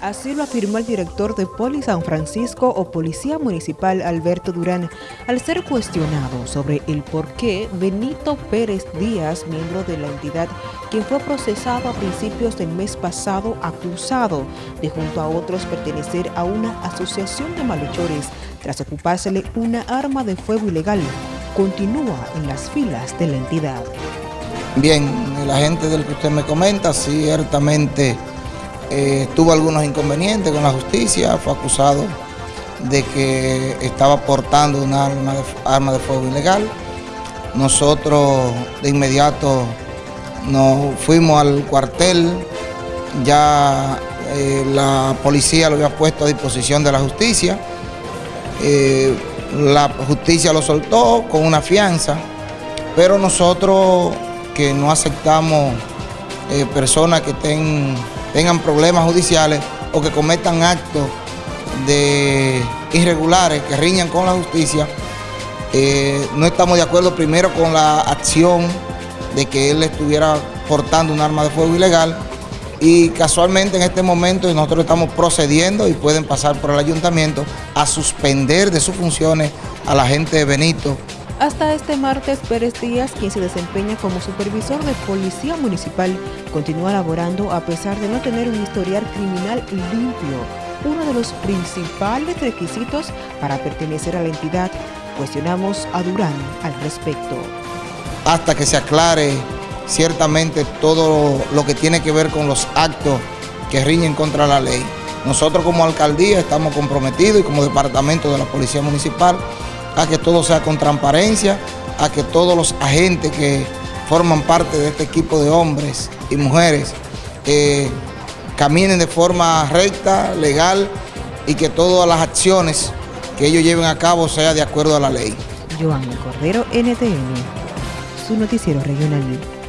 Así lo afirmó el director de Poli San Francisco o Policía Municipal Alberto Durán al ser cuestionado sobre el por qué Benito Pérez Díaz, miembro de la entidad, quien fue procesado a principios del mes pasado acusado de junto a otros pertenecer a una asociación de malhechores tras ocupársele una arma de fuego ilegal, continúa en las filas de la entidad. Bien, la gente del que usted me comenta, ciertamente eh, tuvo algunos inconvenientes con la justicia, fue acusado de que estaba portando una arma de, fuego ilegal. Nosotros de inmediato nos fuimos al cuartel, ya eh, la policía lo había puesto a disposición de la justicia. Eh, la justicia lo soltó con una fianza, pero nosotros que no aceptamos personas que estén tengan problemas judiciales o que cometan actos de irregulares que riñan con la justicia, eh, no estamos de acuerdo primero con la acción de que él estuviera portando un arma de fuego ilegal y casualmente en este momento nosotros estamos procediendo y pueden pasar por el ayuntamiento a suspender de sus funciones a la gente de Benito hasta este martes, Pérez Díaz, quien se desempeña como supervisor de Policía Municipal, continúa laborando a pesar de no tener un historial criminal limpio, uno de los principales requisitos para pertenecer a la entidad. Cuestionamos a Durán al respecto. Hasta que se aclare ciertamente todo lo que tiene que ver con los actos que riñen contra la ley. Nosotros como alcaldía estamos comprometidos y como departamento de la Policía Municipal a que todo sea con transparencia, a que todos los agentes que forman parte de este equipo de hombres y mujeres eh, caminen de forma recta, legal y que todas las acciones que ellos lleven a cabo sea de acuerdo a la ley. Joan Cordero, NTN, su noticiero regional.